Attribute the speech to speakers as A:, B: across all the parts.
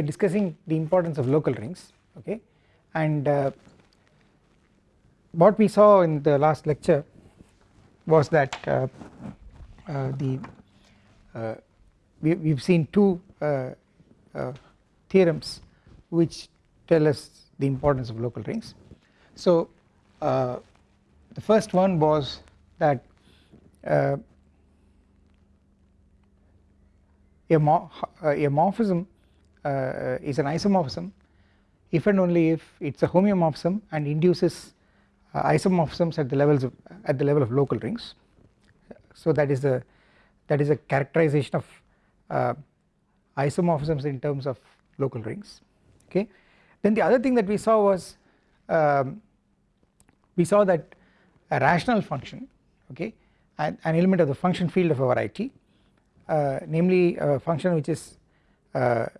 A: are discussing the importance of local rings okay and uh, what we saw in the last lecture was that uh, uh, the uh, we, we have seen two uh, uh, theorems which tell us the importance of local rings. So the first one was that a, mo a morphism is an isomorphism if and only if it is a homeomorphism and induces uh, isomorphisms at the levels of at the level of local rings. So that is the that is a characterization of uh, isomorphisms in terms of local rings okay. Then the other thing that we saw was um, we saw that a rational function okay an, an element of the function field of a variety uh, namely a function which is uh,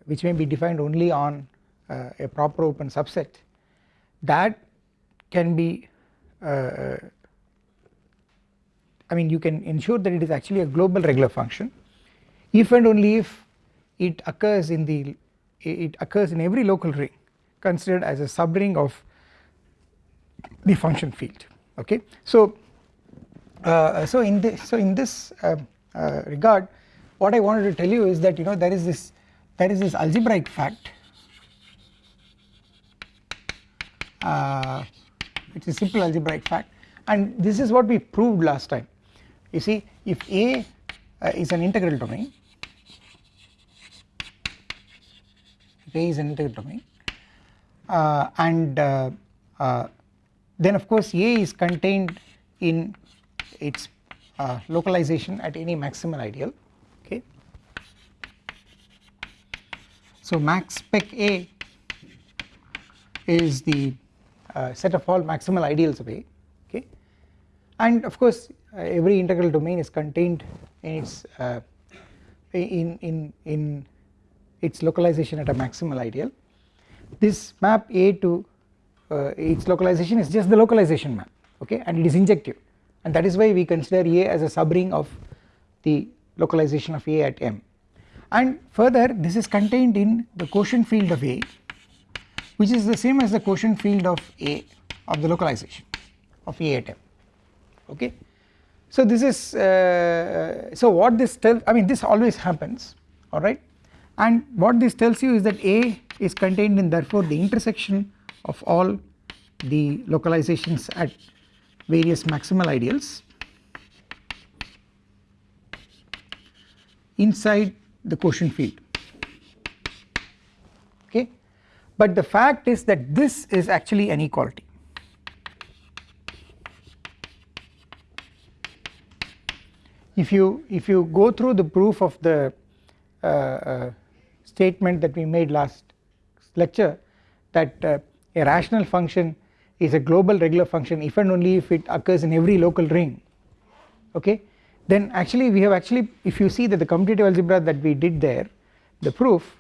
A: which may be defined only on uh, a proper open subset that can be uh, I mean you can ensure that it is actually a global regular function if and only if it occurs in the it occurs in every local ring considered as a subring of the function field okay. So uh, so in this so in this uh, uh, regard what I wanted to tell you is that you know there is this there is this algebraic fact uh, it is simple algebraic fact and this is what we proved last time you see if A uh, is an integral domain if A is an integral domain uh, and uh, uh, then of course A is contained in its uh, localization at any maximal ideal okay. So max spec A is the uh, set of all maximal ideals of A okay? And of course uh, every integral domain is contained in its uh, in in in its localization at a maximal ideal. This map A to uh, its localization is just the localization map okay? And it is injective. And that is why we consider A as a subring of the localization of A at M and further this is contained in the quotient field of A which is the same as the quotient field of A of the localization of A at M okay. So this is uh, so what this tells I mean this always happens alright and what this tells you is that A is contained in therefore the intersection of all the localizations at various maximal ideals inside the quotient field. Okay? But the fact is that this is actually an equality. If you if you go through the proof of the uh, uh, statement that we made last lecture that uh, a rational function is a global regular function if and only if it occurs in every local ring. Okay then actually we have actually if you see that the commutative algebra that we did there the proof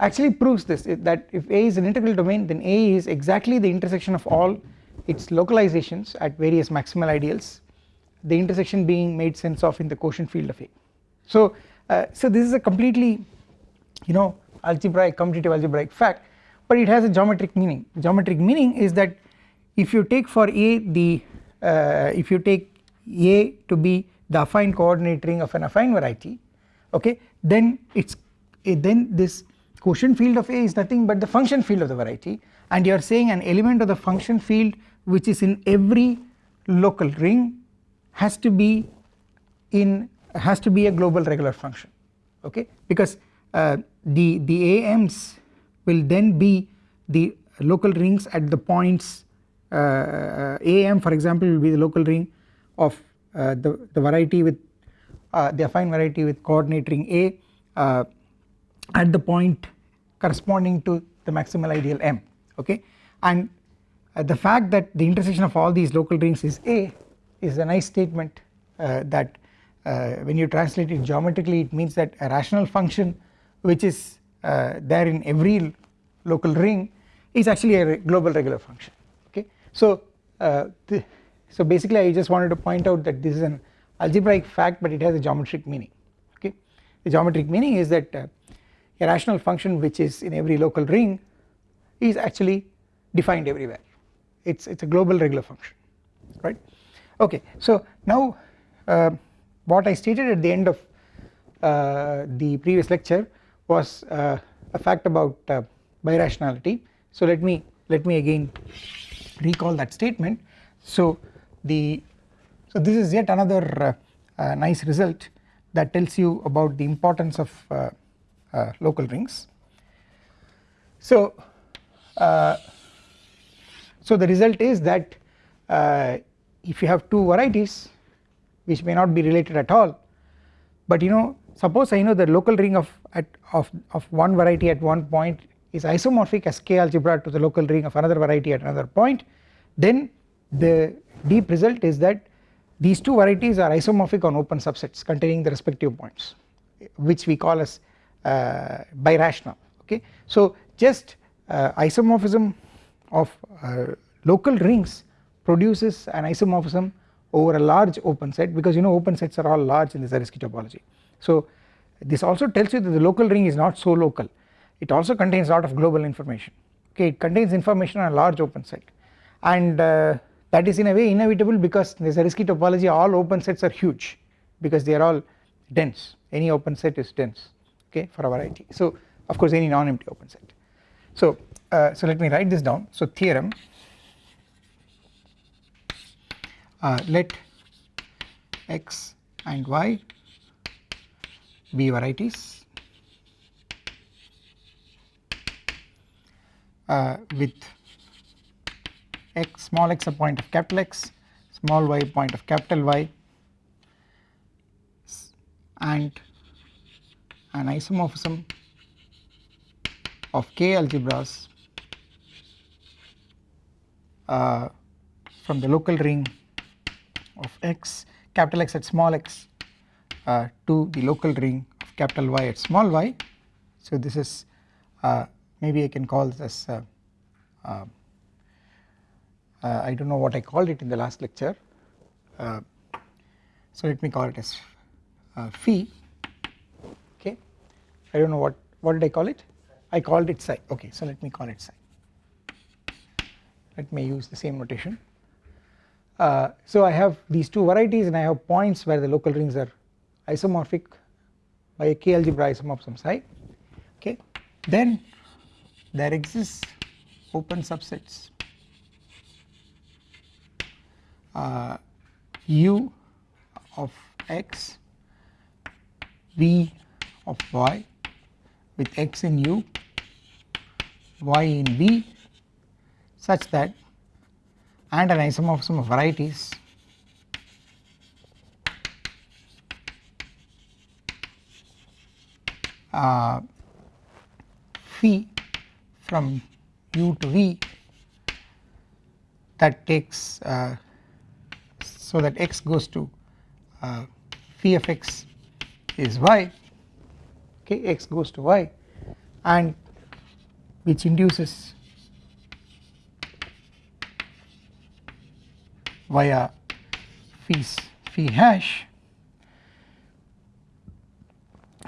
A: actually proves this that if A is an integral domain then A is exactly the intersection of all its localizations at various maximal ideals the intersection being made sense of in the quotient field of A. So, uh, so this is a completely you know algebraic commutative algebraic fact but it has a geometric meaning geometric meaning is that if you take for A the uh, if you take A to be the affine coordinate ring of an affine variety okay then it's then this quotient field of A is nothing but the function field of the variety. And you are saying an element of the function field which is in every local ring has to be in has to be a global regular function okay because uh, the the AMs will then be the local rings at the points uh, AM for example will be the local ring of the, the variety with uh, the affine variety with coordinate ring A uh, at the point corresponding to the maximal ideal M okay and the fact that the intersection of all these local rings is A is a nice statement that when you translate it geometrically it means that a rational function which is uh, there in every local ring is actually a global regular function okay. So, uh, so basically I just wanted to point out that this is an algebraic fact but it has a geometric meaning okay. The geometric meaning is that uh, a rational function which is in every local ring is actually defined everywhere. It's it's a global regular function right? Okay so now uh, what I stated at the end of uh, the previous lecture was uh, a fact about uh, birationality. So let me let me again recall that statement. So the so this is yet another uh, uh, nice result that tells you about the importance of local rings. So so the result is that uh, if you have two varieties which may not be related at all but you know suppose I know the local ring of at of, of one variety at one point is isomorphic as k algebra to the local ring of another variety at another point then the deep result is that these two varieties are isomorphic on open subsets containing the respective points which we call as uh, birational okay. So just uh, isomorphism of uh, local rings produces an isomorphism over a large open set because you know open sets are all large in the Zariski topology. So this also tells you that the local ring is not so local it also contains a lot of global information okay it contains information on a large open set and uh, that is in a way inevitable because in the Zariski topology all open sets are huge because they are all dense. Any open set is dense okay for a variety so of course any non-empty open set. So uh, so let me write this down. So theorem uh, let x and y be varieties uh, with x small x a point of capital X small y point of capital Y and an isomorphism of k algebras uh, from the local ring of x capital X at small x uh, to the local ring of capital Y at small y. So this is uh, maybe I can call this as uh, uh, uh I do not know what I called it in the last lecture. Uh, so let me call it as phi. Okay. I do not know what what did I call it? I called it psi. Okay so let me call it psi. Let me use the same notation. Uh, so I have these two varieties and I have points where the local rings are isomorphic by a k algebra isomorphism psi. Okay. Then there exists open subsets uh, u of x v of y with x in u y in v such that and an isomorphism of varieties uh, phi from u to v that takes uh, so that x goes to uh, phi of x is y okay x goes to y and which induces via fees phi hash.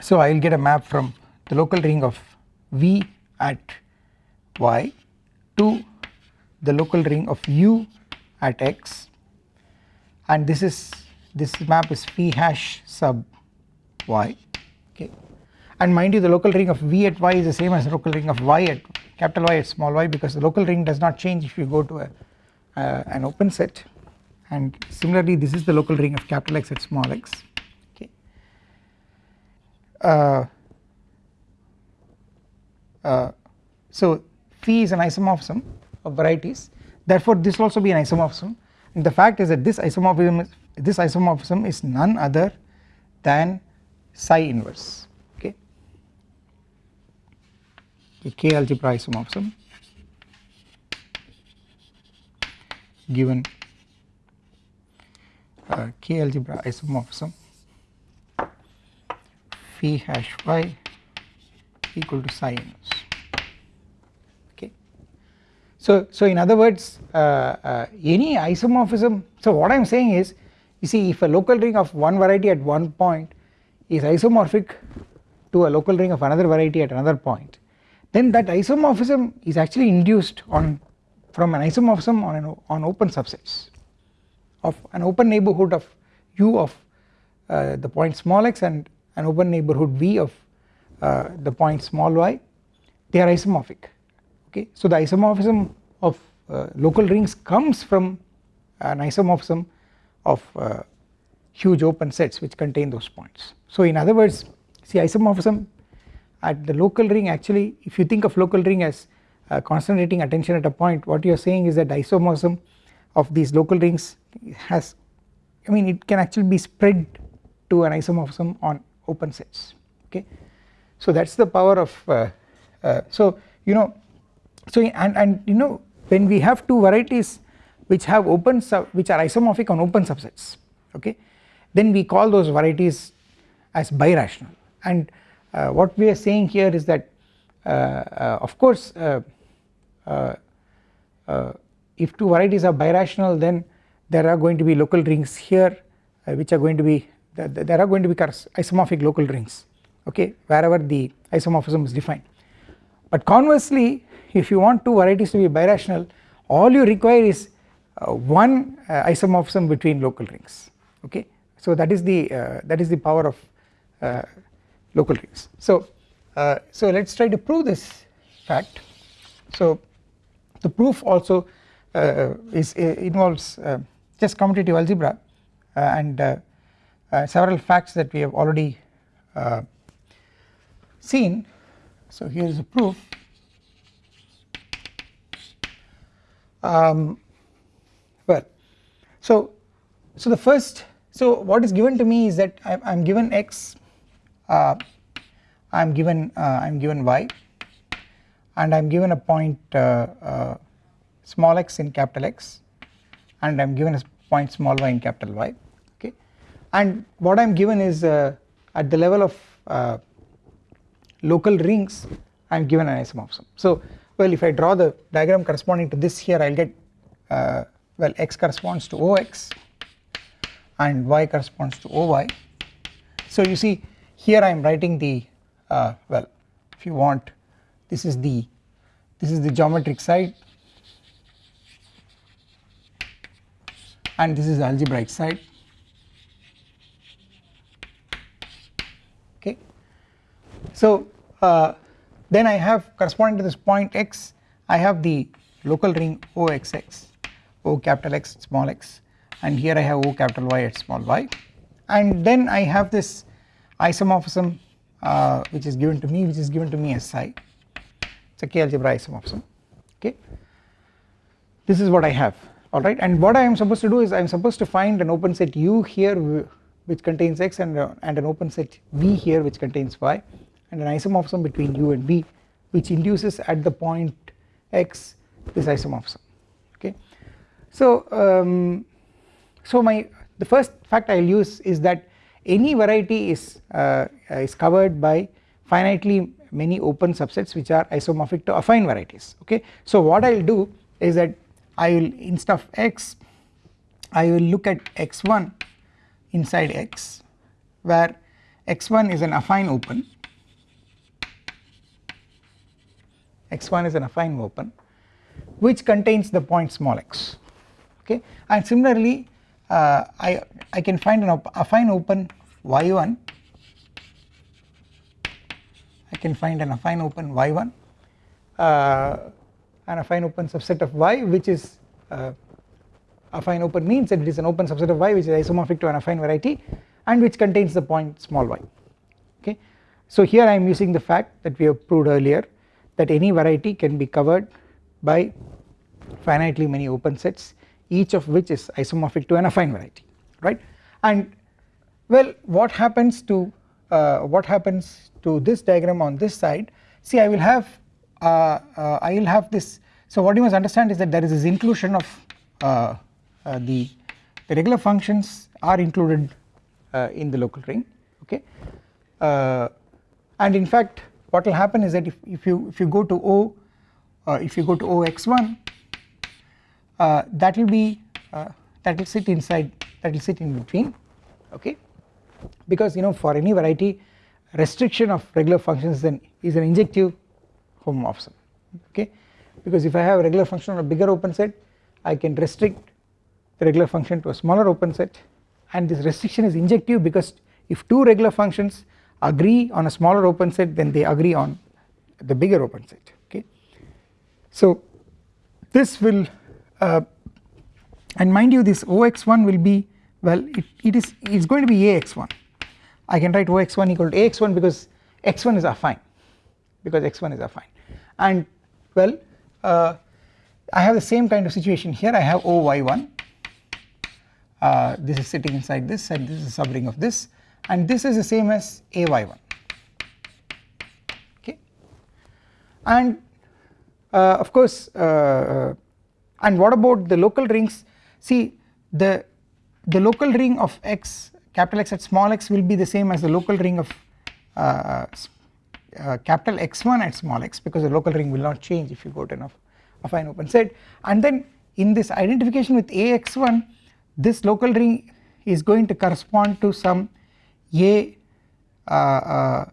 A: So I will get a map from the local ring of V at y to the local ring of u at x and this is this map is phi hash sub y okay? And mind you the local ring of v at y is the same as the local ring of y at capital Y at small y because the local ring does not change if you go to a uh, an open set. And similarly this is the local ring of capital X at small x okay. Uh, uh, so phi is an isomorphism of varieties. Therefore this will also be an isomorphism the fact is that this isomorphism is, this isomorphism is none other than psi inverse okay a k algebra isomorphism given uh, K algebra isomorphism phi hash y equal to psi inverse. So, so in other words uh, uh, any isomorphism so what I am saying is you see if a local ring of one variety at one point is isomorphic to a local ring of another variety at another point then that isomorphism is actually induced on from an isomorphism on an on open subsets of an open neighbourhood of u of uh, the point small x and an open neighbourhood v of uh, the point small y. They are isomorphic okay so the isomorphism of uh, local rings comes from an isomorphism of uh, huge open sets which contain those points so in other words see isomorphism at the local ring actually if you think of local ring as uh, concentrating attention at a point what you are saying is that isomorphism of these local rings has I mean it can actually be spread to an isomorphism on open sets okay. So that is the power of uh, uh, so you know so and, and you know when we have two varieties which have open sub which are isomorphic on open subsets okay then we call those varieties as birational. And uh, what we are saying here is that uh, uh, of course if two varieties are birational then there are going to be local rings here which are going to be there are going to be isomorphic local rings okay wherever the isomorphism is defined. But conversely if you want two varieties to be birational all you require is uh, one uh, isomorphism between local rings okay so that is the uh, that is the power of local rings. So, uh, so let us try to prove this fact. So the proof also uh, is uh, involves uh, just commutative algebra uh, and uh, several facts that we have already seen. So here is a proof. Um, well, so so the first so what is given to me is that I am given x uh, I am given uh, I am given y and I am given a point uh, small x in capital X and I am given a point small y in capital Y okay and what I am given is at the level of local rings I am given an isomorphism. So well if I draw the diagram corresponding to this here I will get uh, well x corresponds to OX and y corresponds to OY. So you see here I am writing the uh, well if you want this is the this is the geometric side and this is the algebraic side okay. So uh, then I have corresponding to this point x I have the local ring OXX O capital X small x and here I have O capital Y at small y. And then I have this isomorphism uh, which is given to me which is given to me as psi. It is a k algebra isomorphism okay? This is what I have alright and what I am supposed to do is I am supposed to find an open set u here which contains x and, uh, and an open set v here which contains y and an isomorphism between u and v which induces at the point x this isomorphism okay. So um, so my the first fact I will use is that any variety is, uh, is covered by finitely many open subsets which are isomorphic to affine varieties okay. So what I will do is that I will instead of x I will look at x1 inside x where x1 is an affine open x1 is an affine open which contains the point small x okay and similarly uh, I, I can find an affine open y1 I can find an affine open y1 uh, an affine open subset of y which is uh, affine open means that it is an open subset of y which is isomorphic to an affine variety and which contains the point small y okay. So here I am using the fact that we have proved earlier that any variety can be covered by finitely many open sets each of which is isomorphic to an affine variety right? And well what happens to uh, what happens to this diagram on this side? See I will have uh, uh, I will have this. So what you must understand is that there is this inclusion of uh, uh, the the regular functions are included uh, in the local ring okay? And in fact what will happen is that if, if you if you go to O if you go to OX1 uh, that will be uh, that will sit inside that will sit in between okay? Because you know for any variety restriction of regular functions is an, is an injective homomorphism okay? Because if I have a regular function on a bigger open set I can restrict the regular function to a smaller open set. And this restriction is injective because if two regular functions agree on a smaller open set then they agree on the bigger open set okay. So this will uh, and mind you this Ox1 will be well it, it is it is going to be Ax1 I can write Ox1 equal to Ax1 because x1 is affine because x1 is affine and well uh, I have the same kind of situation here. I have Oy1 uh, this is sitting inside this and this is a subring of this and this is the same as Ay1 okay? And uh, of course uh, uh, and what about the local rings? See the the local ring of x capital X at small x will be the same as the local ring of uh, uh, capital X1 at small x because the local ring will not change if you go to enough affine open set. And then in this identification with Ax1 this local ring is going to correspond to some A uh, uh,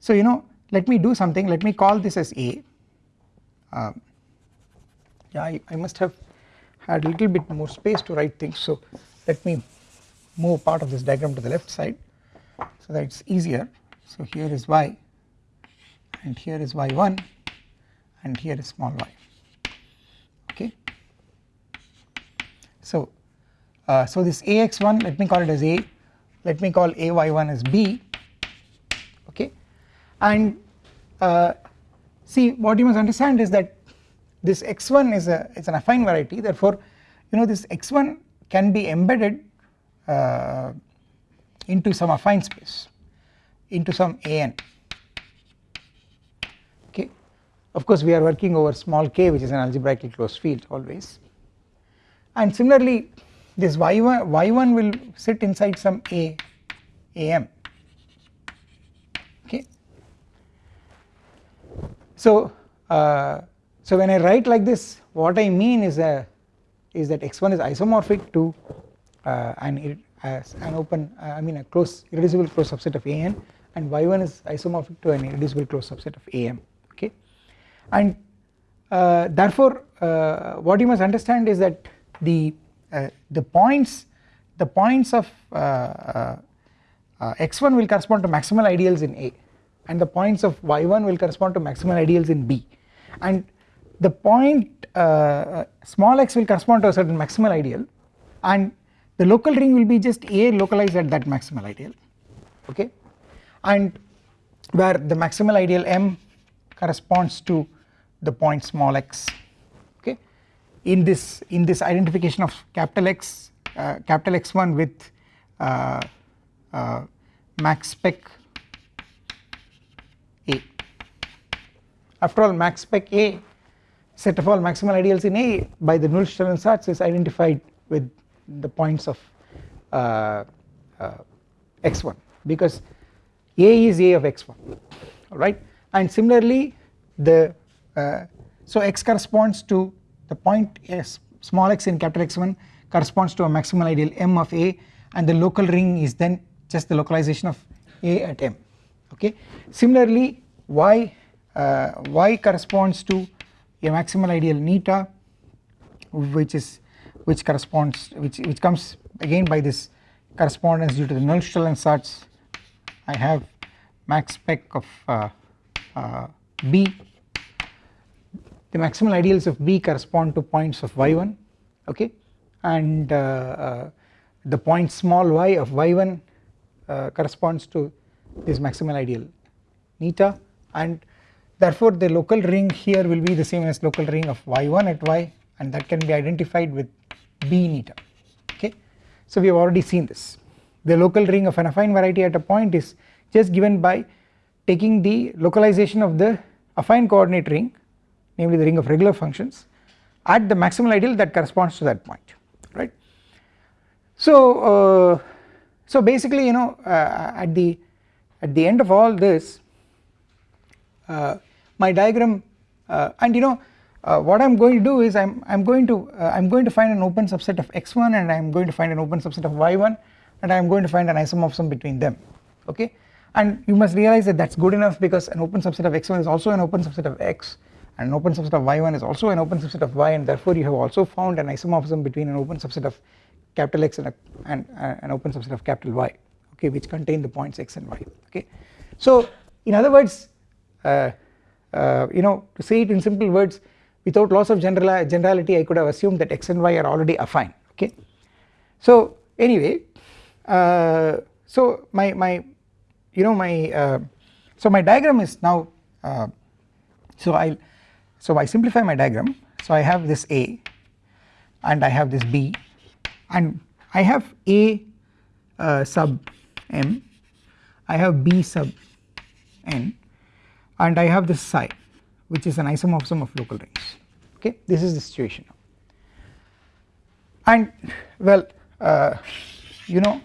A: so you know let me do something. Let me call this as A. Uh, yeah I, I must have had a little bit more space to write things. So let me move part of this diagram to the left side so that it is easier. So here is y and here is y1 and here is small y. Okay. So, uh, so this ax1 let me call it as a let me call ay1 as b. Okay? And uh, see what you must understand is that this x1 is a it's an affine variety. Therefore you know this x1 can be embedded uh, into some affine space into some an okay? Of course we are working over small k which is an algebraically closed field always. And similarly this y1 y1 will sit inside some a am okay. So uh, so when I write like this what I mean is a is that x1 is isomorphic to uh, an an open uh, I mean a close irreducible closed subset of an and y1 is isomorphic to an irreducible closed subset of am okay. And uh, therefore uh, what you must understand is that the uh, the points the points of uh, x1 will correspond to maximal ideals in a and the points of y1 will correspond to maximal ideals in b. And the point uh, small x will correspond to a certain maximal ideal and the local ring will be just A localized at that maximal ideal okay? And where the maximal ideal M corresponds to the point small x in this in this identification of capital X uh, capital X1 with uh, uh, max spec A. After all max spec A set of all maximal ideals in A by the Nullstellensatz is identified with the points of uh, uh, x1 because A is A of x1 alright? And similarly the uh, so x corresponds to the point s small x in capital X1 corresponds to a maximal ideal M of A and the local ring is then just the localization of A at M okay. Similarly y uh, y corresponds to a maximal ideal neta which is which corresponds which which comes again by this correspondence due to the Nullstellensatz I have max spec of uh, uh, B the maximal ideals of B correspond to points of y1 okay? And uh, uh the point small y of y1 uh, corresponds to this maximal ideal neta. And therefore the local ring here will be the same as local ring of y1 at y and that can be identified with B neta okay. So we have already seen this. The local ring of an affine variety at a point is just given by taking the localization of the affine coordinate ring namely the ring of regular functions at the maximal ideal that corresponds to that point right. So uh, so basically you know uh, at the at the end of all this uh, my diagram uh, and you know uh, what I am going to do is I am I am going to uh, I am going to find an open subset of x1 and I am going to find an open subset of y1 and I am going to find an isomorphism between them okay and you must realize that that is good enough because an open subset of x1 is also an open subset of x and an open subset of y1 is also an open subset of y and therefore you have also found an isomorphism between an open subset of capital X and, a, and uh, an open subset of capital Y okay which contain the points x and y okay. So in other words uh, uh, you know to say it in simple words without loss of general generality I could have assumed that x and y are already affine okay. So anyway uh, so my my you know my uh, so my diagram is now uh, so I so I simplify my diagram. So I have this A and I have this B and I have A uh, sub m I have B sub n and I have this psi which is an isomorphism of local rings. Okay this is the situation now. and well uh, you know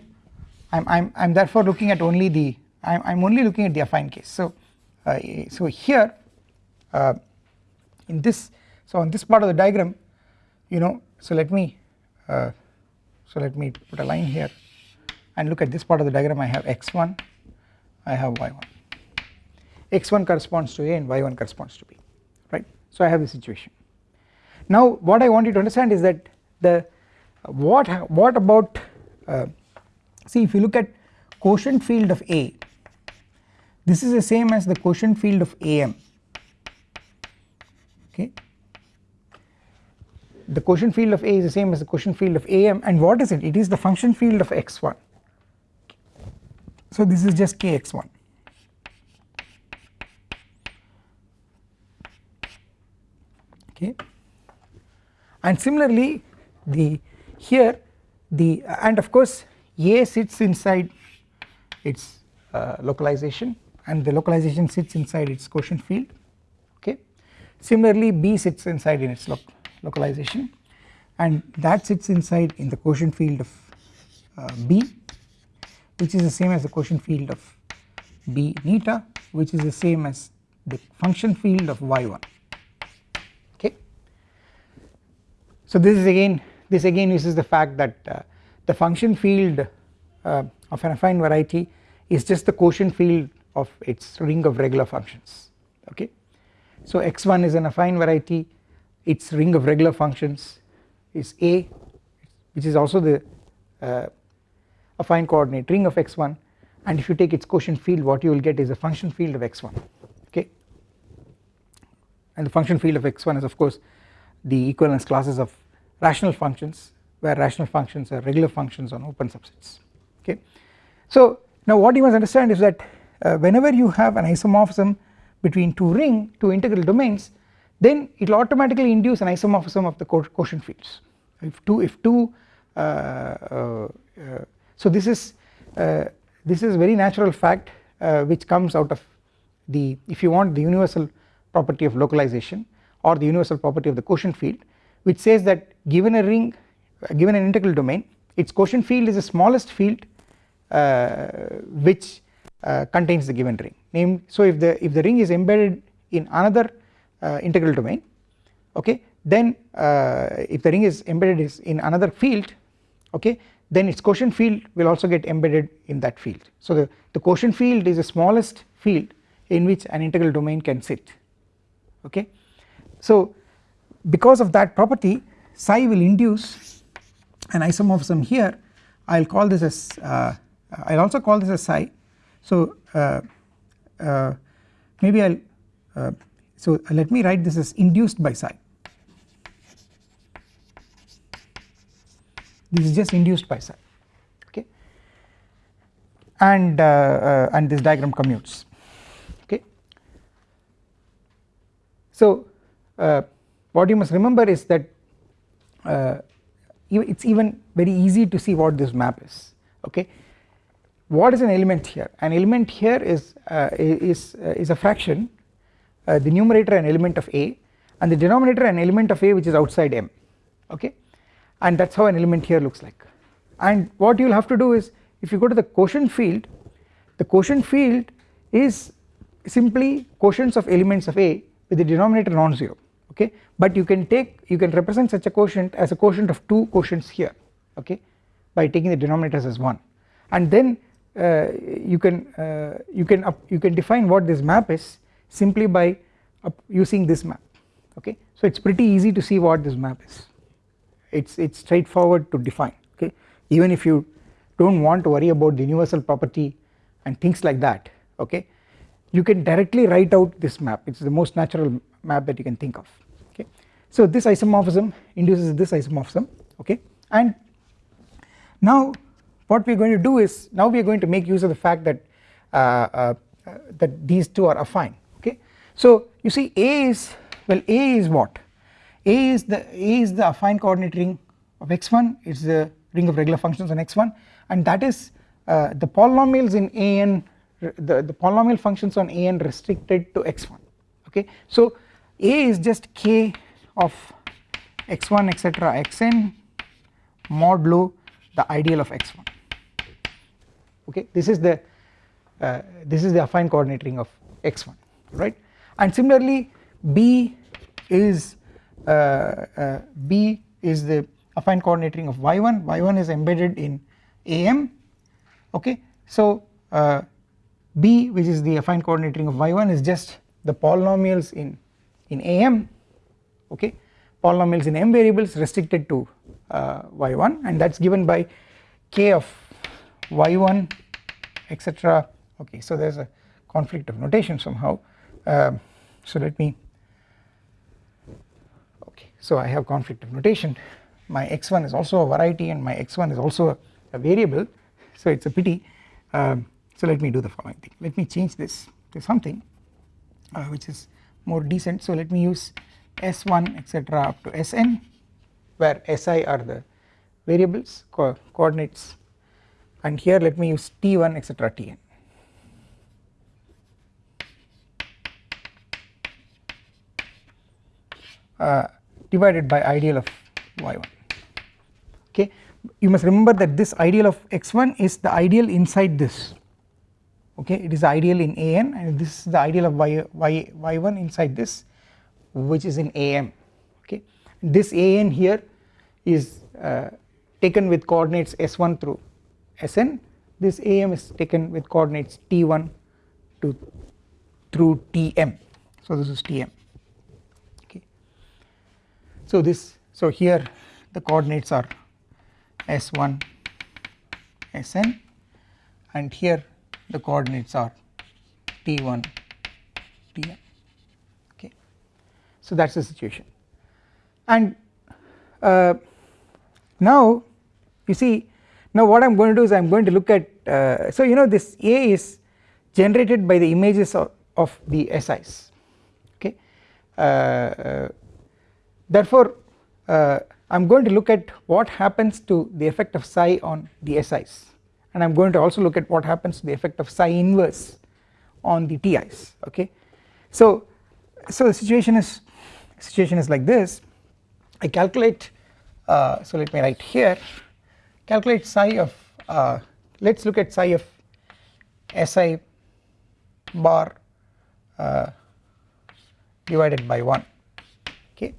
A: I'm, I'm, I'm therefore looking at only the I'm, I'm only looking at the affine case. So uh, so here uh, in this so on this part of the diagram you know so let me uh, so let me put a line here and look at this part of the diagram. I have x1 I have y1 x1 corresponds to a and y1 corresponds to b right? So I have the situation. Now what I want you to understand is that the what what about uh, see if you look at quotient field of A this is the same as the quotient field of AM okay. The quotient field of A is the same as the quotient field of AM and what is it? It is the function field of x1 so this is just kx1 okay. And similarly the here the and of course A sits inside its uh, localization. And the localization sits inside its quotient field similarly B sits inside in its localization and that sits inside in the quotient field of uh, B which is the same as the quotient field of B neta which is the same as the function field of y1 okay. So this is again this again uses the fact that uh, the function field uh, of an affine variety is just the quotient field of its ring of regular functions okay. So x1 is an affine variety. Its ring of regular functions is A which is also the uh, affine coordinate ring of x1 and if you take its quotient field what you will get is a function field of x1 okay? And the function field of x1 is of course the equivalence classes of rational functions where rational functions are regular functions on open subsets okay. So now what you must understand is that uh, whenever you have an isomorphism between two ring two integral domains then it will automatically induce an isomorphism of the quotient fields. If two if two uh, uh, uh so this is uh, this is very natural fact uh, which comes out of the if you want the universal property of localization or the universal property of the quotient field which says that given a ring given an integral domain its quotient field is the smallest field which contains the given ring. Name so if the if the ring is embedded in another uh, integral domain okay then uh, if the ring is embedded is in another field okay then its quotient field will also get embedded in that field. So the, the quotient field is the smallest field in which an integral domain can sit okay. So because of that property psi will induce an isomorphism here. I will call this as uh, I will also call this as psi so uh, uh, maybe I will uh, so let me write this as induced by psi. This is just induced by psi okay? And and this diagram commutes okay? So what you must remember is that uh, it's even very easy to see what this map is okay what is an element here? An element here is uh, is uh, is a fraction uh, the numerator an element of A and the denominator an element of A which is outside M okay? And that is how an element here looks like. And what you will have to do is if you go to the quotient field the quotient field is simply quotients of elements of A with the denominator non-zero okay? But you can take you can represent such a quotient as a quotient of two quotients here okay? By taking the denominators as 1 and then you can uh, you can you can define what this map is simply by using this map okay? So it's pretty easy to see what this map is. It's it's straightforward to define okay? Even if you don't want to worry about the universal property and things like that okay? You can directly write out this map. It's the most natural map that you can think of okay? So this isomorphism induces this isomorphism okay? And now what we are going to do is now we are going to make use of the fact that uh, uh, that these two are affine okay? So you see A is well A is what? A is the A is the affine coordinate ring of x1 it's the ring of regular functions on x1 and that is uh, the polynomials in an the, the polynomial functions on an restricted to x1 okay? So A is just k of x1 etc xn modulo the ideal of x1 okay? This is the uh, this is the affine coordinate ring of x1 right? And similarly b is uh, uh, b is the affine coordinate ring of y1 y1 is embedded in am okay? So uh, b which is the affine coordinate ring of y1 is just the polynomials in in am okay? Polynomials in m variables restricted to uh, y1 and that is given by k of y1 etc okay so there is a conflict of notation somehow. Um, so let me okay so I have conflict of notation. My x1 is also a variety and my x1 is also a, a variable. So it is a pity. Um, so let me do the following thing. Let me change this to something uh, which is more decent. So let me use s1 etc up to sn where si are the variables co coordinates and here let me use t1 etc tn uh, divided by ideal of y1 okay? You must remember that this ideal of x1 is the ideal inside this. Okay? It is ideal in an and this is the ideal of y, y, y1 inside this which is in am okay? This an here is uh, taken with coordinates s1 through Sn. This am is taken with coordinates t1 to through tm so this is tm okay. So this so here the coordinates are s1 sn and here the coordinates are t1 tm okay. So that is the situation. And uh, now you see now what I am going to do is I am going to look at uh, so you know this A is generated by the images of, of the SIs okay? Uh, uh, therefore uh, I am going to look at what happens to the effect of psi on the SIs and I am going to also look at what happens to the effect of psi inverse on the TIs okay? So so the situation is situation is like this. I calculate uh, so let me write here calculate psi of uh, let us look at psi of Si bar uh, divided by 1 okay.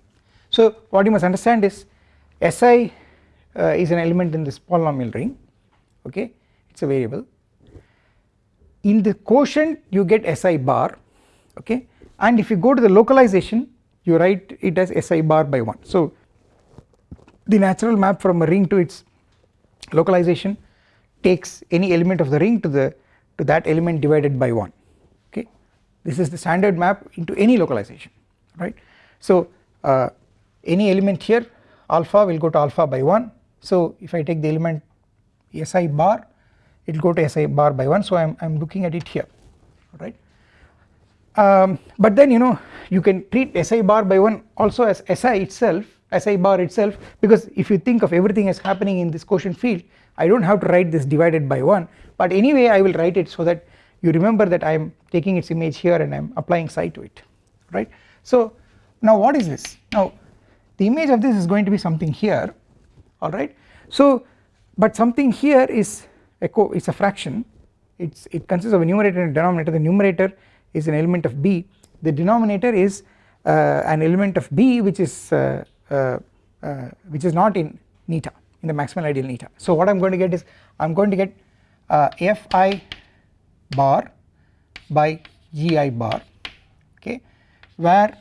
A: So what you must understand is Si uh, is an element in this polynomial ring. Okay. It is a variable. In the quotient you get Si bar. Okay. And if you go to the localization you write it as Si bar by 1 so the natural map from a ring to its localization takes any element of the ring to the to that element divided by 1 okay? This is the standard map into any localization right? So uh, any element here alpha will go to alpha by 1 so if I take the element si bar it will go to si bar by 1 so I am, I am looking at it here right? Um, but then you know you can treat si bar by 1 also as si itself si bar itself because if you think of everything as happening in this quotient field I do not have to write this divided by 1 but anyway I will write it so that you remember that I am taking its image here and I am applying psi to it right. So now what is this? Now the image of this is going to be something here alright so but something here is a co is a fraction. It's it consists of a numerator and a denominator. The numerator is an element of b. The denominator is uh, an element of b which is uh, which is not in neta in the maximal ideal neta. So what I am going to get is I am going to get uh, fi bar by gi bar okay where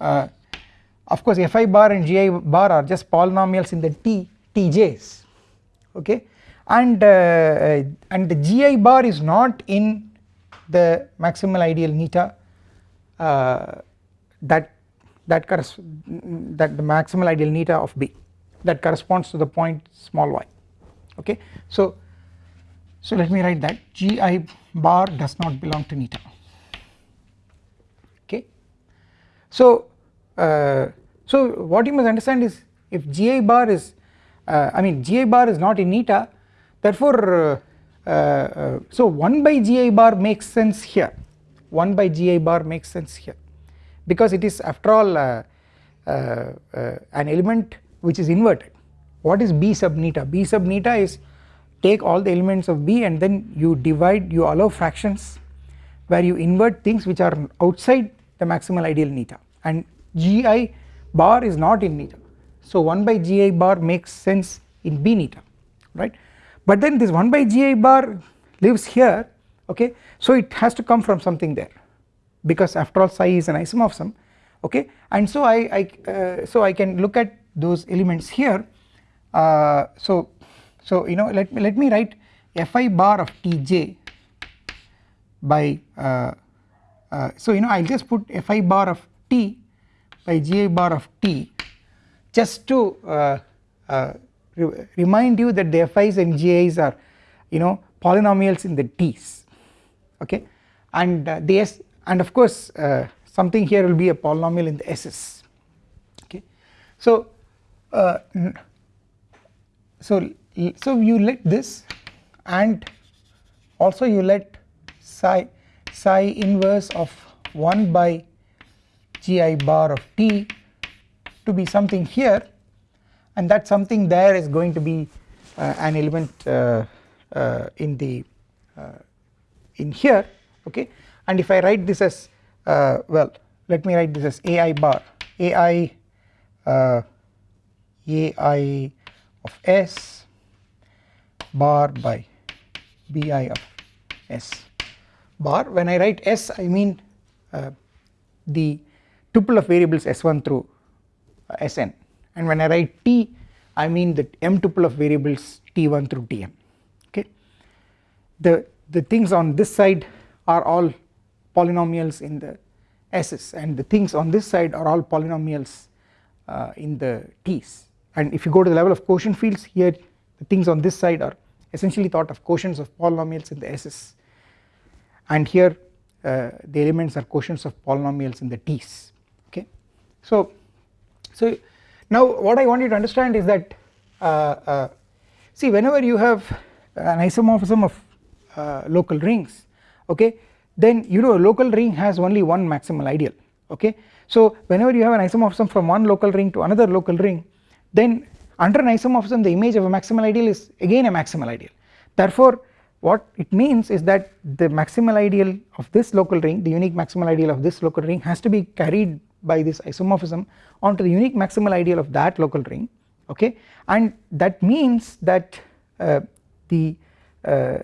A: uh, of course fi bar and gi bar are just polynomials in the t tj's okay and uh, and the gi bar is not in the maximal ideal neta uh, that that corresponds that the maximal ideal neta of b that corresponds to the point small y okay? So so let me write that. Gi bar does not belong to neta okay? So uh, so what you must understand is if gi bar is uh, I mean gi bar is not in neta therefore uh, uh, so 1 by gi bar makes sense here. 1 by gi bar makes sense here because it is after all uh, uh, uh, an element which is inverted. What is b sub neta? B sub neta is take all the elements of b and then you divide you allow fractions where you invert things which are outside the maximal ideal neta. And gi bar is not in neta. So 1 by gi bar makes sense in b neta right? But then this 1 by gi bar lives here okay? So it has to come from something there because after all psi is an isomorphism okay? And so I, I uh, so I can look at those elements here. Uh, so so you know let me let me write fi bar of tj by uh, uh so you know I will just put fi bar of t by gi bar of t just to uh, uh, re remind you that the fi's and gi's are you know polynomials in the t's okay? And the s and of course uh, something here will be a polynomial in the s's okay. So uh, so so you let this and also you let psi psi inverse of 1 by gi bar of t to be something here. And that something there is going to be uh, an element uh, uh, in the uh, in here. Okay and if I write this as uh, well let me write this as ai bar. Ai uh, ai of s bar by bi of s bar. When I write s I mean uh, the tuple of variables s1 through uh, sn and when I write t I mean the m tuple of variables t1 through tm okay? The the things on this side are all polynomials in the s's and the things on this side are all polynomials uh, in the t's. And if you go to the level of quotient fields here the things on this side are essentially thought of quotients of polynomials in the s's. And here uh, the elements are quotients of polynomials in the t's. Okay? So so now what I want you to understand is that uh, uh, see whenever you have an isomorphism of uh, local rings okay then you know a local ring has only one maximal ideal okay? So whenever you have an isomorphism from one local ring to another local ring then under an isomorphism the image of a maximal ideal is again a maximal ideal. Therefore what it means is that the maximal ideal of this local ring the unique maximal ideal of this local ring has to be carried by this isomorphism onto the unique maximal ideal of that local ring okay? And that means that uh, the, uh,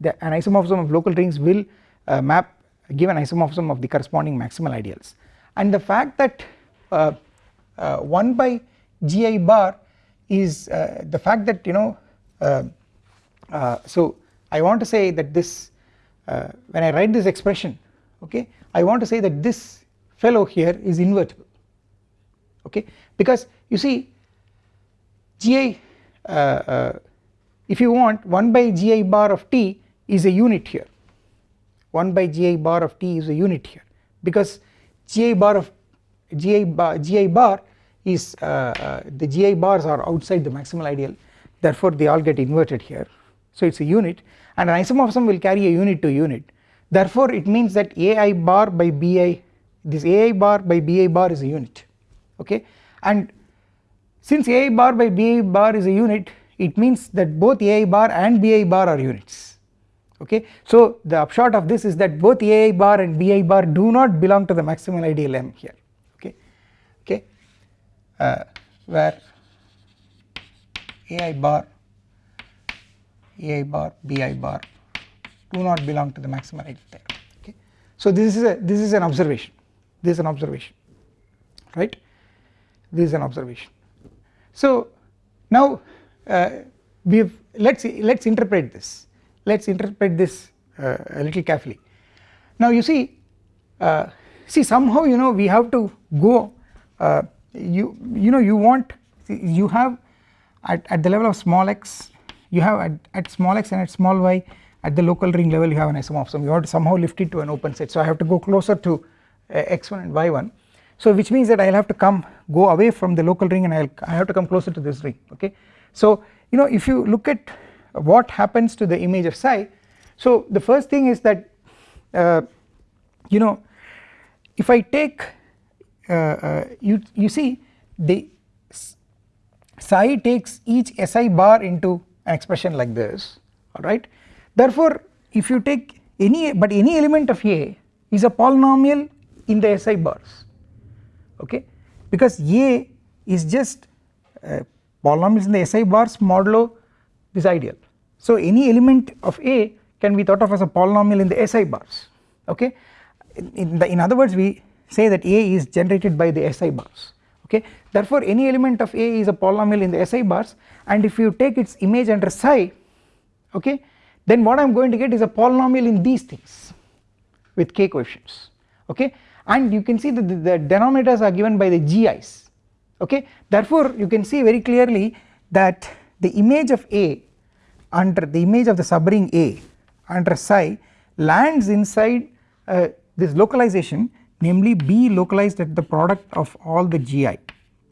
A: the an isomorphism of local rings will uh, map give an isomorphism of the corresponding maximal ideals. And the fact that uh, uh, 1 by gi bar is uh, the fact that you know uh, uh, so I want to say that this when I write this expression okay I want to say that this fellow here is invertible okay? Because you see gi if you want 1 by gi bar of t is a unit here 1 by gi bar of t is a unit here because gi bar of gi bar, gi bar is uh, uh, the gi bars are outside the maximal ideal therefore they all get inverted here so it is a unit and an isomorphism will carry a unit to unit therefore it means that ai bar by bi this ai bar by bi bar is a unit okay and since ai bar by bi bar is a unit it means that both ai bar and bi bar are units okay. So the upshot of this is that both ai bar and bi bar do not belong to the maximal ideal M here. Okay? Okay? Uh, where ai bar ai bar bi bar do not belong to the maximal ideal there okay. So this is a this is an observation. This is an observation. Right? This is an observation. So now uh, we have let us let us interpret this let us interpret this uh, a little carefully. Now you see uh, see somehow you know we have to go uh, you you know you want you have at, at the level of small x you have at, at small x and at small y at the local ring level you have an isomorphism you have to somehow lift it to an open set so I have to go closer to uh, x1 and y1 so which means that I will have to come go away from the local ring and I, will I have to come closer to this ring okay. So you know if you look at what happens to the image of psi. So the first thing is that uh, you know if I take uh, uh, you you see the psi takes each si bar into an expression like this alright? Therefore if you take any but any element of a is a polynomial in the si bars okay? Because a is just uh, polynomials in the si bars modulo this ideal so any element of a can be thought of as a polynomial in the si bars okay? In, the, in other words we say that a is generated by the si bars okay? Therefore any element of a is a polynomial in the si bars and if you take its image under psi okay then what I am going to get is a polynomial in these things with k coefficients okay? And you can see that the, the denominators are given by the gi's okay? Therefore you can see very clearly that the image of a under the image of the subring a under psi lands inside uh, this localization namely B localized at the product of all the GI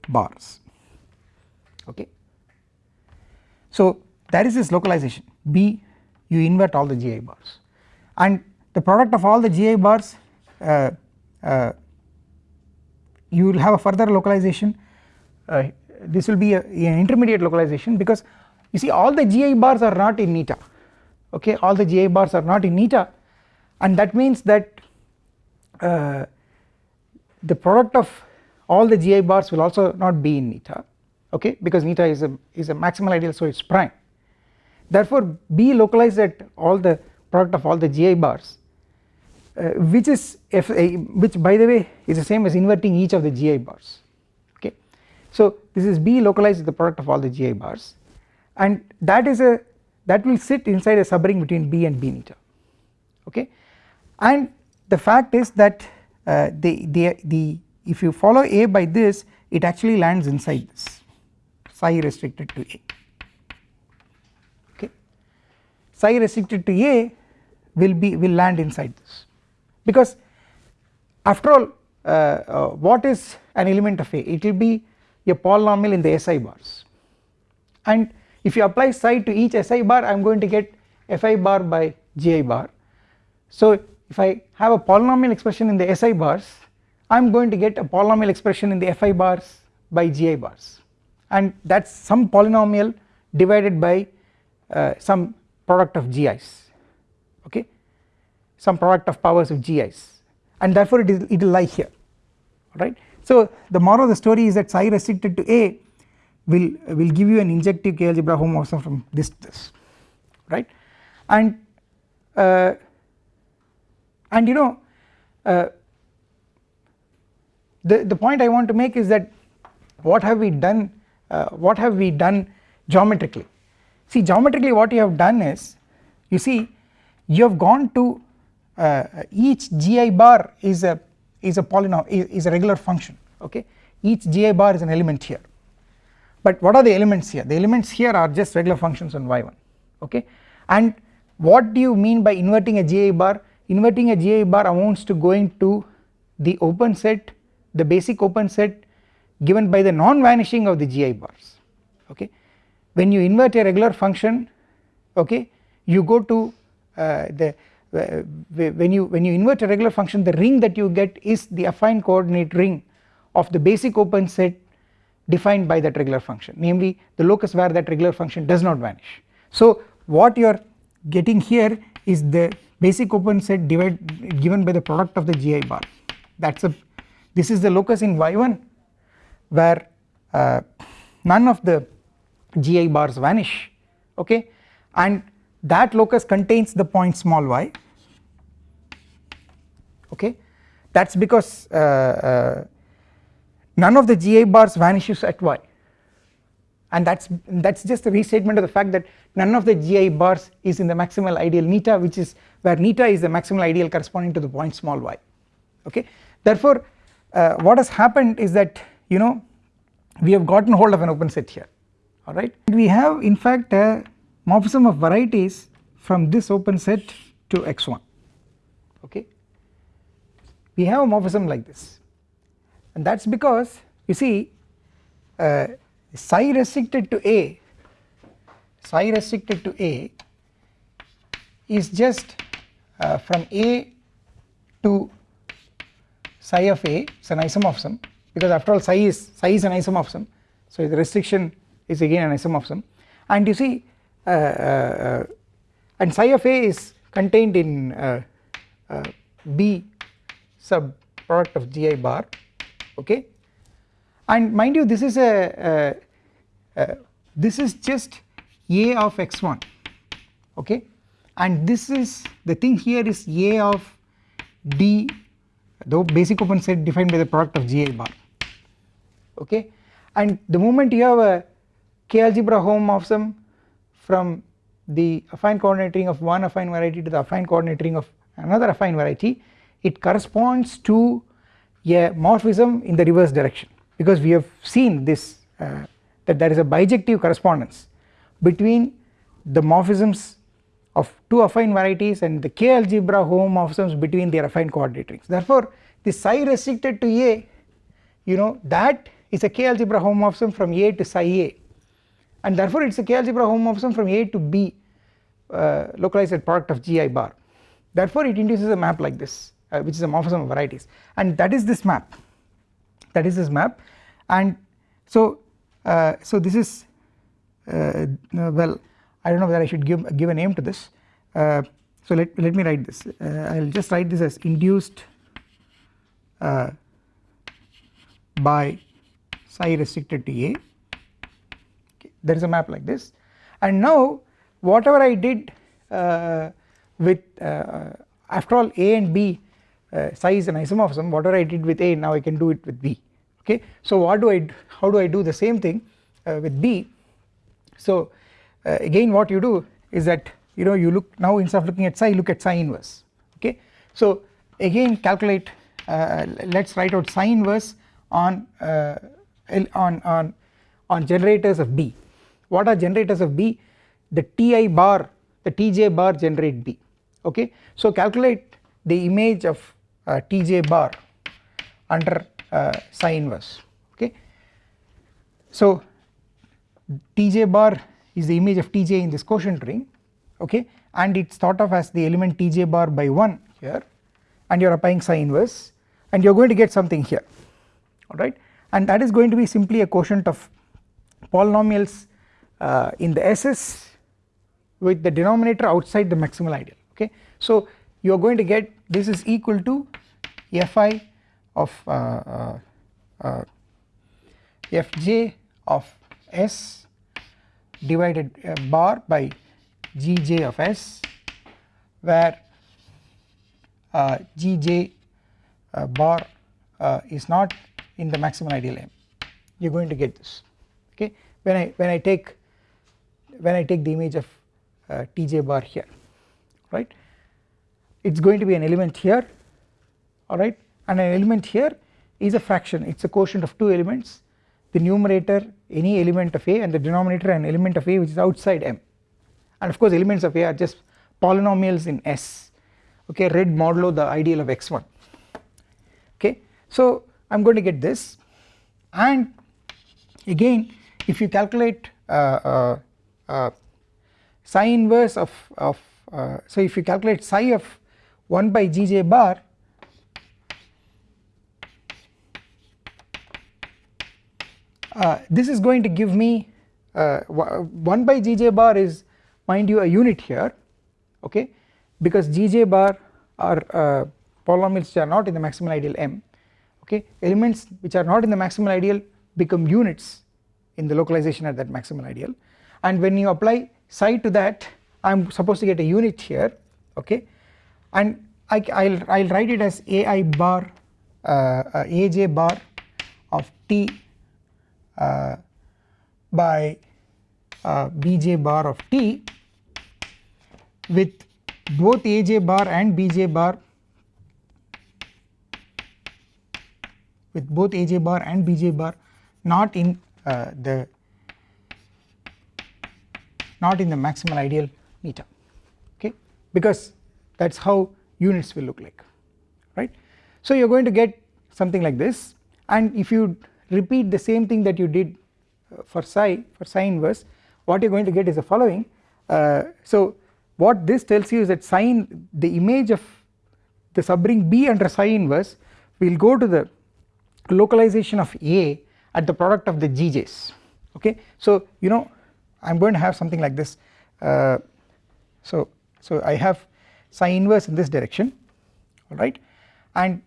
A: bars. Okay. So that is this localization. B you invert all the GI bars. And the product of all the GI bars uh, uh, you will have a further localization. Uh, this will be a, an intermediate localization because you see all the GI bars are not in eta. Okay? All the GI bars are not in eta. And that means that uh, the product of all the GI bars will also not be in eta. Okay? Because eta is a is a maximal ideal so it is prime. Therefore B localized at all the product of all the GI bars uh, which is f a which by the way is the same as inverting each of the GI bars. Okay. So this is B localized the product of all the GI bars and that is a that will sit inside a subring between B and B eta okay? And the fact is that uh, the, the, the if you follow A by this it actually lands inside this. Psi restricted to A. Okay? Psi restricted to A will be will land inside this. Because after all uh, uh, what is an element of A? It will be a polynomial in the SI bars. And if you apply psi to each SI bar I am going to get Fi bar by Gi bar. So if I have a polynomial expression in the SI bars I am going to get a polynomial expression in the Fi bars by Gi bars. And that is some polynomial divided by uh, some product of Gi's okay? Some product of powers of Gi's and therefore it, will lie here right. So the moral of the story is that psi restricted to A will will give you an injective K algebra homomorphism from this this right? And uh, and you know uh, the the point I want to make is that what have we done uh, what have we done geometrically? See geometrically what you have done is you see you have gone to uh, each gi bar is a is a polynomial is, is a regular function okay? Each gi bar is an element here but what are the elements here? The elements here are just regular functions on y1 okay? And what do you mean by inverting a gi bar? Inverting a GI bar amounts to going to the open set the basic open set given by the non-vanishing of the GI bars okay. When you invert a regular function okay you go to uh, the uh, when you when you invert a regular function the ring that you get is the affine coordinate ring of the basic open set defined by that regular function. Namely the locus where that regular function does not vanish. So what you are getting here is the basic open set divide given by the product of the GI bar. That is a this is the locus in y1 where uh, none of the GI bars vanish okay? And that locus contains the point small y okay? That is because uh, uh, none of the gi bars vanishes at y. And that is that is just a restatement of the fact that none of the gi bars is in the maximal ideal neta which is where neta is the maximal ideal corresponding to the point small y. Okay? Therefore uh, what has happened is that you know we have gotten hold of an open set here. Alright we have in fact a morphism of varieties from this open set to x1 okay? We have a morphism like this and that is because you see uh, psi restricted to A psi restricted to A is just uh, from A to psi of A is an isomorphism because after all psi is psi is an isomorphism. So the restriction is again an isomorphism. And you see uh, uh, and psi of A is contained in uh, uh, B sub product of gi bar okay? And mind you this is a, this is just a of x1 okay? And this is the thing here is a of d the basic open set defined by the product of gi bar. Okay? And the moment you have a k algebra homomorphism from the affine coordinate ring of one affine variety to the affine coordinate ring of another affine variety it corresponds to a morphism in the reverse direction. Because we have seen this uh, that there is a bijective correspondence between the morphisms of two affine varieties and the k algebra homomorphisms between their affine coordinate rings therefore the psi restricted to A you know that is a k algebra homomorphism from A to psi A. And therefore it is a k algebra homomorphism from A to B uh, localized product of gi bar. Therefore it induces a map like this uh, which is a morphism of varieties. And that is this map. That is this map. And so uh, so this is uh, well I do not know whether I should give give a name to this. Uh, so let, let me write this. Uh, I will just write this as induced uh, by psi restricted to A. Okay. there is a map like this. And now whatever I did uh, with after all A and B uh, psi is an isomorphism whatever I did with A now I can do it with B okay. So what do I how do I do the same thing uh, with B so uh, again what you do is that you know you look now instead of looking at psi look at psi inverse okay. So again calculate uh, let us write out psi inverse on uh, on on on generators of B what are generators of B the Ti bar the Tj bar generate B okay. So calculate the image of Tj bar under uh, psi inverse okay. So Tj bar is the image of Tj in this quotient ring okay and it is thought of as the element Tj bar by 1 here and you are applying psi inverse and you are going to get something here alright and that is going to be simply a quotient of polynomials uh, in the SS with the denominator outside the maximal ideal okay. So you are going to get this is equal to fi of uh, uh, uh, fj of s divided uh, bar by gj of s where uh, gj uh, bar is not in the maximum ideal M. You are going to get this okay? When I when I take when I take the image of tj bar here right it is going to be an element here alright and an element here is a fraction. It is a quotient of two elements the numerator any element of A and the denominator an element of A which is outside M. And of course elements of A are just polynomials in S. Okay read modulo the ideal of x1 okay. So I am going to get this. And again if you calculate uh, uh, uh, psi inverse of, of uh, so if you calculate psi of 1 by Gj bar. Uh, this is going to give me uh, 1 by Gj bar is mind you a unit here okay? Because Gj bar are uh, polynomials which are not in the maximal ideal M okay? Elements which are not in the maximal ideal become units in the localization at that maximal ideal. And when you apply psi to that I am supposed to get a unit here okay and I will I'll write it as ai bar uh, uh, aj bar of t uh, by uh, bj bar of t with both aj bar and bj bar with both aj bar and bj bar not in uh, the not in the maximal ideal meter. Okay? Because that is how units will look like right. So you are going to get something like this and if you repeat the same thing that you did uh, for psi for psi inverse what you are going to get is the following uh, so what this tells you is that sine the image of the subring B under psi inverse will go to the localization of A at the product of the GJs okay. So you know I am going to have something like this uh, so so I have psi inverse in this direction alright? And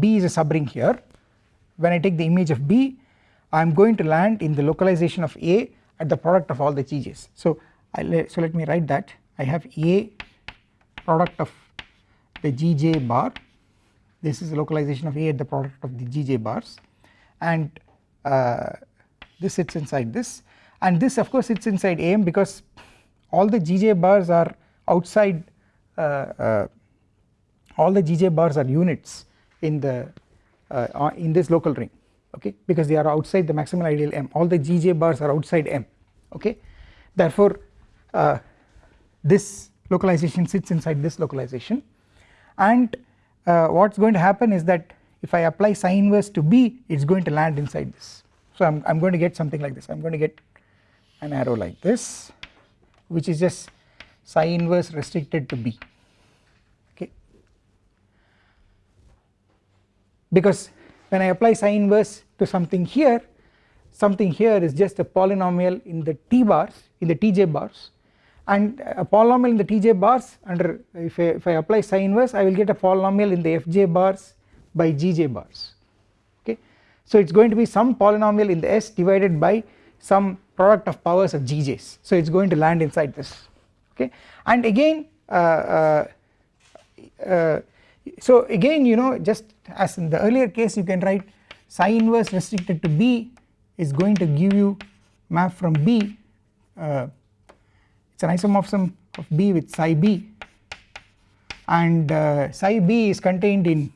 A: B is a subring here. When I take the image of B I am going to land in the localization of A at the product of all the GJs so I so let me write that. I have A product of the GJ bar. This is the localization of A at the product of the GJ bars. And uh, this sits inside this. And this of course sits inside AM because all the GJ bars are outside all the GJ bars are units in the uh, in this local ring okay? Because they are outside the maximal ideal M. All the GJ bars are outside M okay? Therefore this localization sits inside this localization. And uh, what is going to happen is that if I apply psi inverse to B it is going to land inside this. So I am I'm going to get something like this. I am going to get an arrow like this which is just psi inverse restricted to B because when I apply psi inverse to something here something here is just a polynomial in the T bars in the Tj bars. And a polynomial in the Tj bars under if I, if I apply psi inverse I will get a polynomial in the Fj bars by Gj bars. Okay. So it is going to be some polynomial in the S divided by some product of powers of Gj's so it is going to land inside this. Okay? And again uh, uh, uh, so again you know just as in the earlier case you can write psi inverse restricted to B is going to give you map from B uh, it is an isomorphism of B with psi B. And uh, psi B is contained in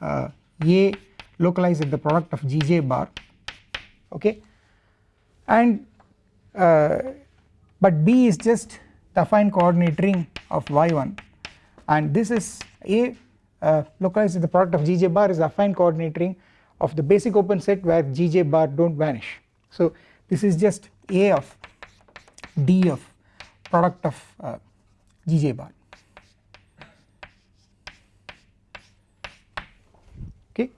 A: uh, A localized at the product of Gj bar okay? And but B is just the affine coordinate ring of y1 and this is A uh, localized the product of Gj bar is affine coordinate ring of the basic open set where Gj bar do not vanish. So this is just A of D of product of uh, Gj bar okay.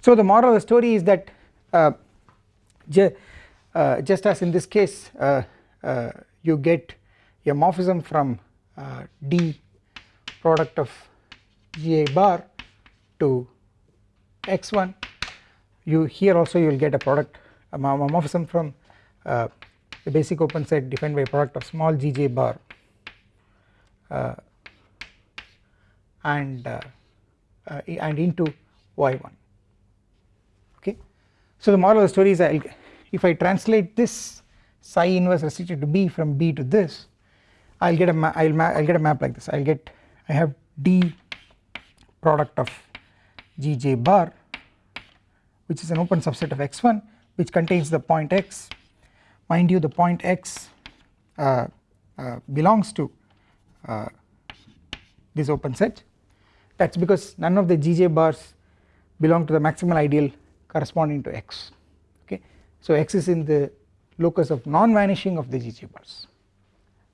A: So the moral of the story is that uh, uh just as in this case uh, you get a morphism from D product of GA bar to x1 you here also you will get a product. A morphism from uh, the basic open set defined by product of small gj bar. Uh, and uh, uh and into y1 okay. So the moral of the story is I'll, if I translate this psi inverse restricted to B from B to this I will get a I'll I'll get a map like this. I'll get I have D product of Gj bar which is an open subset of x1 which contains the point x. Mind you the point x uh, uh, belongs to uh, this open set. That is because none of the Gj bars belong to the maximal ideal corresponding to x okay. So x is in the locus of non vanishing of the Gj bars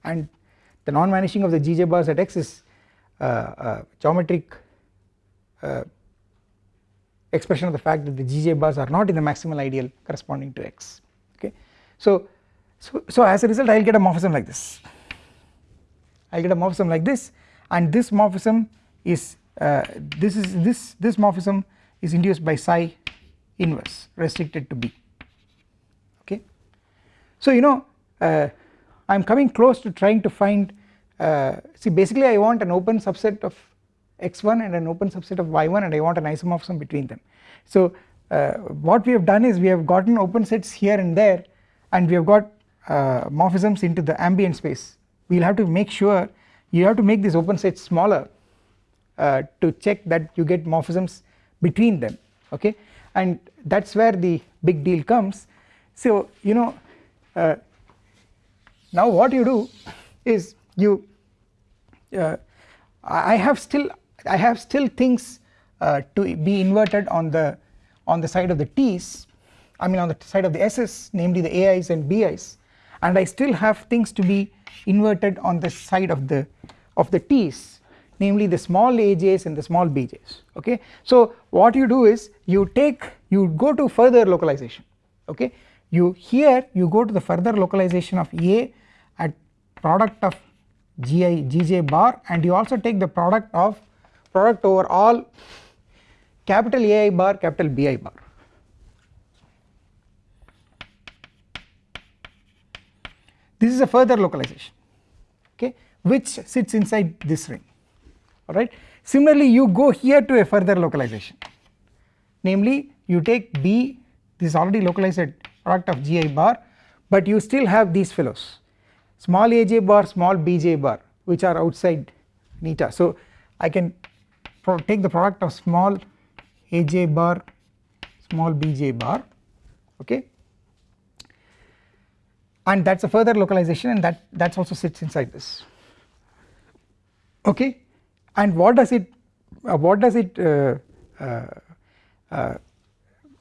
A: and the non vanishing of the Gj bars at x is uh, uh, geometric expression of the fact that the Gj bars are not in the maximal ideal corresponding to x okay. So, so, so as a result I will get a morphism like this I will get a morphism like this and this morphism is uh, this is this this morphism is induced by psi inverse restricted to B okay. So you know uh, I am coming close to trying to find uh, see basically I want an open subset of x1 and an open subset of y1 and I want an isomorphism between them. So uh, what we have done is we have gotten open sets here and there and we have got uh, morphisms into the ambient space. We will have to make sure you have to make these open sets smaller uh, to check that you get morphisms between them okay? And that is where the big deal comes. So you know uh, now what you do is you uh, I have still I have still things uh, to be inverted on the on the side of the T's I mean on the side of the S's namely the AI's and BI's and I still have things to be inverted on the side of the of the T's namely the small aj's and the small bj's okay. So what you do is you take you go to further localization okay you here you go to the further localization of A at product of gi gj bar and you also take the product of product over all capital AI bar capital BI bar. This is a further localization okay which sits inside this ring alright. Similarly you go here to a further localization namely you take B this is already localized product of gi bar but you still have these fellows small aj bar small bj bar which are outside neta. So I can take the product of small aj bar small bj bar okay? And that is a further localization and that that also sits inside this. Okay? And what does it uh, what does it uh, uh, uh,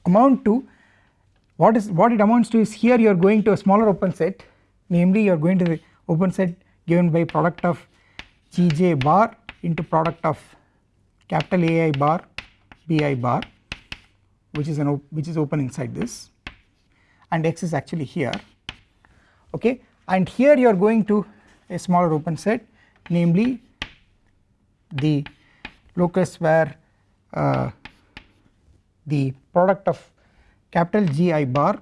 A: amount to? What is what it amounts to is here you are going to a smaller open set. Namely you are going to the open set given by product of gj bar into product of capital AI bar bi bar which is an which is open inside this. And x is actually here. Okay? And here you are going to a smaller open set namely the locus where uh, the product of capital GI bar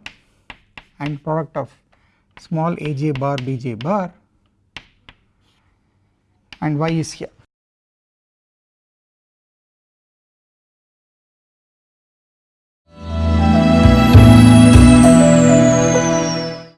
A: and product of small aj bar bj bar. And y is here